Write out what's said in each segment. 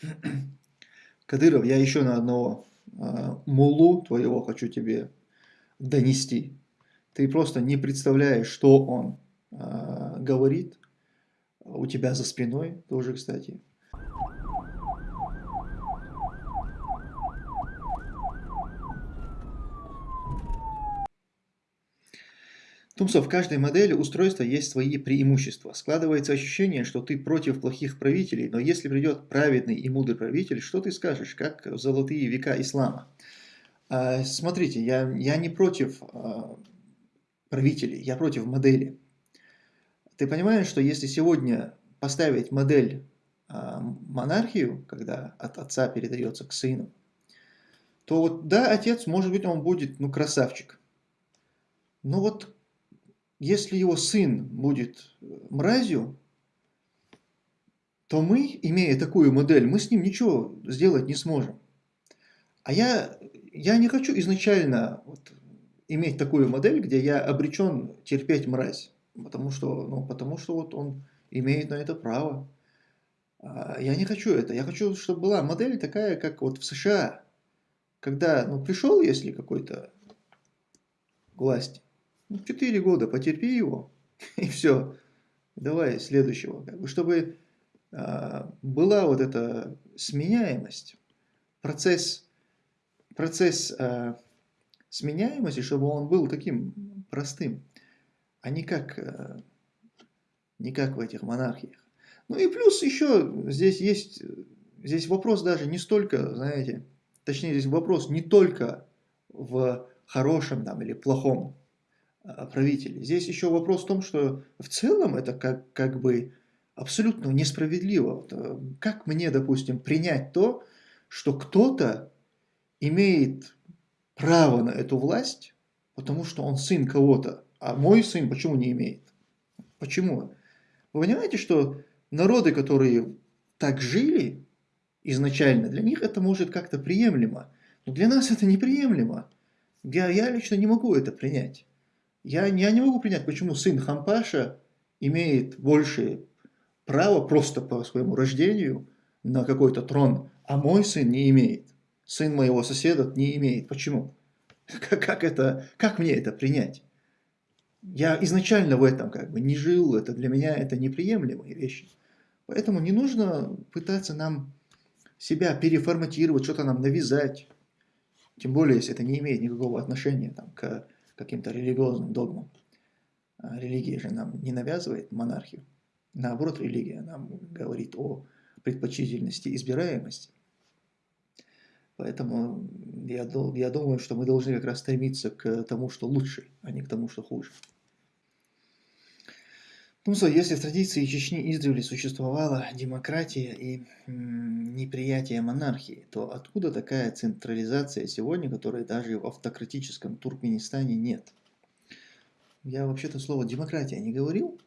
Кадыров, я еще на одного э, мулу твоего хочу тебе донести. Ты просто не представляешь, что он э, говорит у тебя за спиной, тоже, кстати. Тумсо, в каждой модели устройства есть свои преимущества. Складывается ощущение, что ты против плохих правителей, но если придет праведный и мудрый правитель, что ты скажешь, как в золотые века ислама? А, смотрите, я, я не против а, правителей, я против модели. Ты понимаешь, что если сегодня поставить модель а, монархию, когда от отца передается к сыну, то вот да, отец, может быть, он будет, ну, красавчик. Но вот если его сын будет э, мразью, то мы, имея такую модель, мы с ним ничего сделать не сможем. А я, я не хочу изначально вот, иметь такую модель, где я обречен терпеть мразь, потому что, ну, потому что вот он имеет на это право. А я не хочу это. Я хочу, чтобы была модель такая, как вот в США, когда ну, пришел, если какой-то власти, ну, четыре года потерпи его, и все. Давай следующего. Чтобы а, была вот эта сменяемость, процесс, процесс а, сменяемости, чтобы он был таким простым, а не как, а, не как в этих монархиях. Ну и плюс еще здесь есть, здесь вопрос даже не столько, знаете, точнее здесь вопрос не только в хорошем там или плохом правителей. Здесь еще вопрос в том, что в целом это как, как бы абсолютно несправедливо. Э, как мне, допустим, принять то, что кто-то имеет право на эту власть, потому что он сын кого-то, а мой сын почему не имеет? Почему? Вы понимаете, что народы, которые так жили изначально, для них это может как-то приемлемо. Но для нас это неприемлемо. Я, я лично не могу это принять. Я, я не могу принять, почему сын Хампаша имеет большее право просто по своему рождению на какой-то трон, а мой сын не имеет. Сын моего соседа не имеет. Почему? Как, как, это, как мне это принять? Я изначально в этом как бы не жил, это для меня это неприемлемые вещи. Поэтому не нужно пытаться нам себя переформатировать, что-то нам навязать. Тем более, если это не имеет никакого отношения там, к каким-то религиозным догмам. А религия же нам не навязывает монархию. Наоборот, религия нам говорит о предпочтительности избираемости. Поэтому я, я думаю, что мы должны как раз стремиться к тому, что лучше, а не к тому, что хуже. Что, если в традиции Чечни издревле существовала демократия и неприятие монархии, то откуда такая централизация сегодня, которой даже в автократическом Туркменистане нет? Я вообще-то слово демократия не говорил,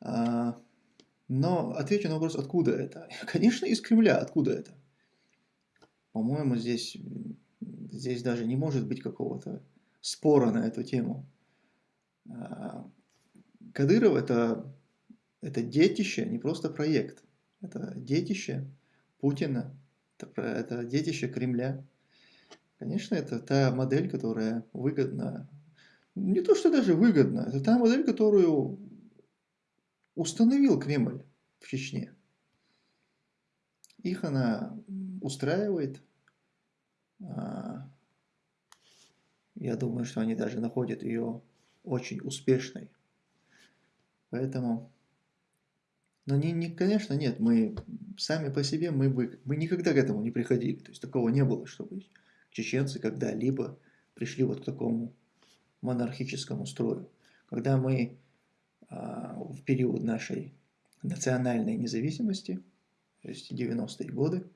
а, но отвечу на вопрос, откуда это. Конечно, из Кремля, откуда это? По-моему, здесь, здесь даже не может быть какого-то спора на эту тему. А, Кадыров это, это детище, не просто проект. Это детище Путина, это, это детище Кремля. Конечно, это та модель, которая выгодна. Не то, что даже выгодна, это та модель, которую установил Кремль в Чечне. Их она устраивает. А, я думаю, что они даже находят ее очень успешной. Поэтому, но не, не, конечно, нет, мы сами по себе, мы, бы, мы никогда к этому не приходили. То есть такого не было, чтобы чеченцы когда-либо пришли вот к такому монархическому строю. Когда мы а, в период нашей национальной независимости, то есть 90-е годы,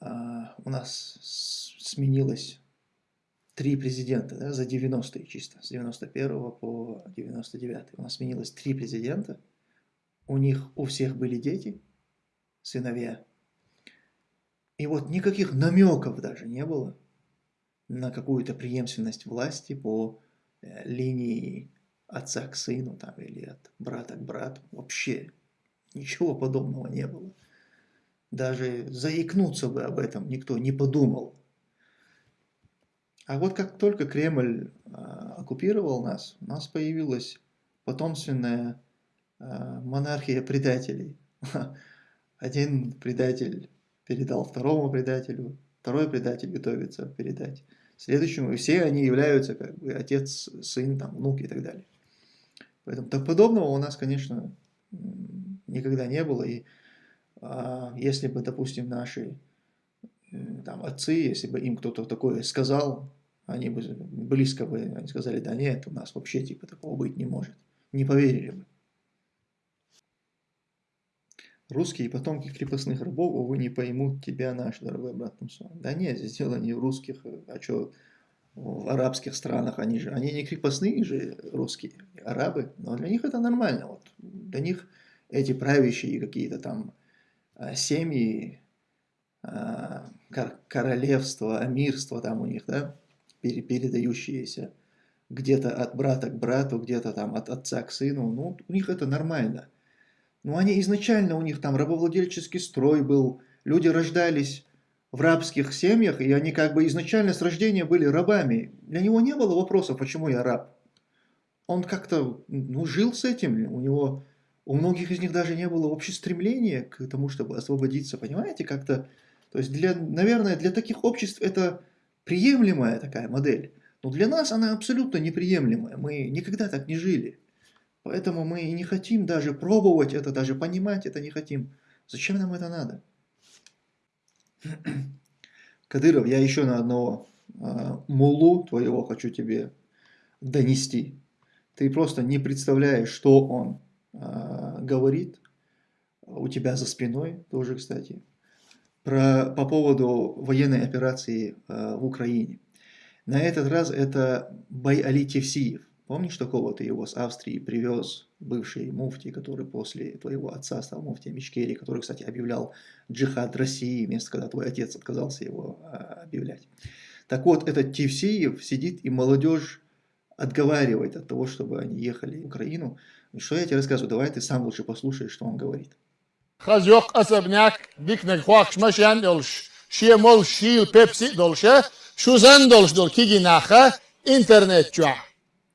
а, у нас сменилось три президента да, за 90-е чисто, с 91 по 99 У нас сменилось три президента. У них у всех были дети, сыновья. И вот никаких намеков даже не было на какую-то преемственность власти по э, линии отца к сыну там, или от брата к брату. Вообще ничего подобного не было. Даже заикнуться бы об этом никто не подумал. А вот как только Кремль а, оккупировал нас, у нас появилась потомственная а, монархия предателей. Один предатель передал второму предателю, второй предатель готовится передать следующему, и все они являются как бы отец, сын, там, внук и так далее. Поэтому так подобного у нас, конечно, никогда не было, и а, если бы, допустим, наши там, отцы, если бы им кто-то такое сказал, они бы близко бы они сказали, да нет, у нас вообще типа такого быть не может. Не поверили бы. Русские потомки крепостных рабов, увы, не поймут тебя, наш дорогой брат Тумсон. Да нет, здесь дело не в русских, а что в арабских странах, они же, они не крепостные же русские, арабы, но для них это нормально. Вот. Для них эти правящие какие-то там а, семьи, а, королевства, амирства там у них, да, передающиеся где-то от брата к брату, где-то там от отца к сыну, ну, у них это нормально. Но они изначально, у них там рабовладельческий строй был, люди рождались в рабских семьях, и они как бы изначально с рождения были рабами. Для него не было вопроса, почему я раб. Он как-то ну, жил с этим, у него, у многих из них даже не было вообще стремления к тому, чтобы освободиться, понимаете, как-то, то есть, для, наверное, для таких обществ это приемлемая такая модель, но для нас она абсолютно неприемлемая, мы никогда так не жили. Поэтому мы не хотим даже пробовать это, даже понимать это не хотим. Зачем нам это надо? Кадыров, я еще на одного э, мулу твоего хочу тебе донести. Ты просто не представляешь, что он э, говорит у тебя за спиной, тоже, кстати, про, по поводу военной операции э, в Украине. На этот раз это Байали Тевсиев. Помнишь такого ты его с Австрии привез, бывший муфти, который после твоего отца стал муфтием Ичкерии, который, кстати, объявлял джихад России, вместо когда твой отец отказался его а, объявлять. Так вот, этот Тевсиев сидит и молодежь отговаривает от того, чтобы они ехали в Украину. Что я тебе рассказываю? Давай ты сам лучше послушаешь, что он говорит. ხაზ იოყ ასაბნიაკ დიკნეგ ხვაქშ მაშიან დოლშ შიე მოლ შიილ პეპსი شو زن დოლშ დოლ كيجي ناخه إنترنت جوا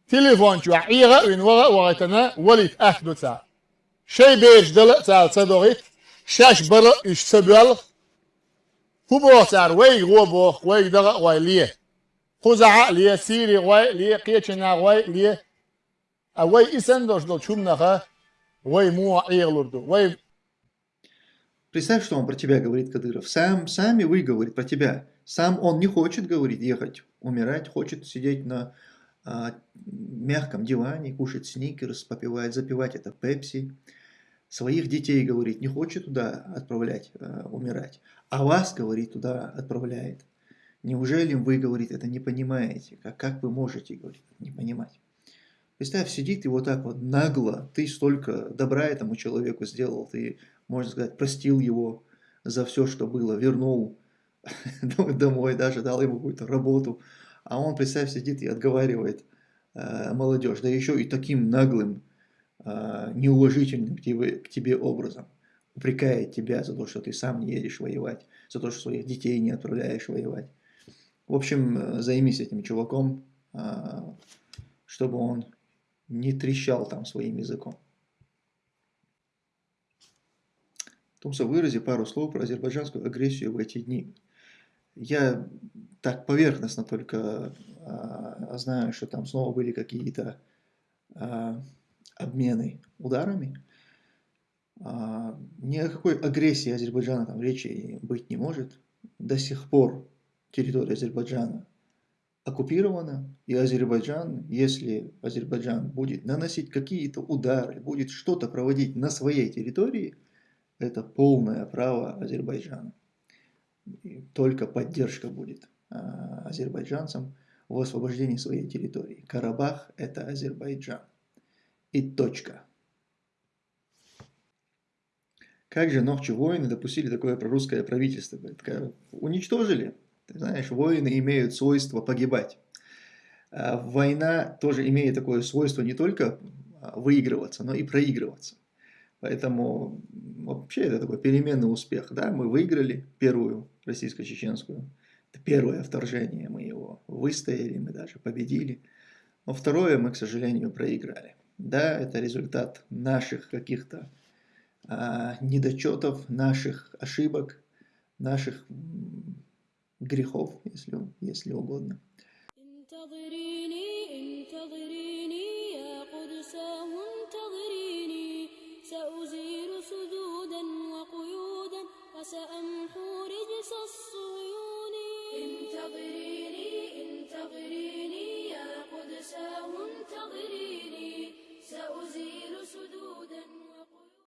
تليفون جوا عيغة وين وغا وغتنا وليت أحدو تسا شي بيج دل تسا تصدوغي شاش برا إش تبال كوبو تسار ويغ غوبو ويغ دغا وي ليه خزعة ليه سيري وي ليه قيتشنا وي ليه أوي إسان دوش دول شو نخا وي مو عيغ لردو وي Представь, что он про тебя говорит, Кадыров. Сам, сами вы говорит про тебя. Сам он не хочет, говорит, ехать, умирать, хочет сидеть на а, мягком диване, кушать сникерс, попивать, запивать это пепси. Своих детей, говорит, не хочет туда отправлять, э, умирать, а вас, говорит, туда отправляет. Неужели вы, говорит, это не понимаете? Как, как вы можете, говорит, не понимать? Представь, сидит и вот так вот нагло, ты столько добра этому человеку сделал, ты, можно сказать, простил его за все, что было, вернул домой, даже дал ему какую-то работу, а он, представь, сидит и отговаривает э, молодежь, да еще и таким наглым, э, неуважительным к тебе, к тебе образом. Упрекает тебя за то, что ты сам не едешь воевать, за то, что своих детей не отправляешь воевать. В общем, э, займись этим чуваком, э, чтобы он не трещал там своим языком. Тумса, вырази пару слов про азербайджанскую агрессию в эти дни. Я так поверхностно только а, знаю, что там снова были какие-то а, обмены ударами. А, ни о какой агрессии Азербайджана там речи быть не может. До сих пор территория Азербайджана оккупирована, и Азербайджан, если Азербайджан будет наносить какие-то удары, будет что-то проводить на своей территории, это полное право Азербайджана только поддержка будет а, азербайджанцам в освобождении своей территории. Карабах – это Азербайджан. И точка. Как же ночи воины допустили такое прорусское правительство? Уничтожили. Ты знаешь, воины имеют свойство погибать. А война тоже имеет такое свойство не только выигрываться, но и проигрываться. Поэтому вообще это такой переменный успех. Да? Мы выиграли первую российско-чеченскую. Это первое вторжение, мы его выстояли, мы даже победили. Но второе мы, к сожалению, проиграли. Да, это результат наших каких-то а, недочетов, наших ошибок, наших грехов, если, если угодно.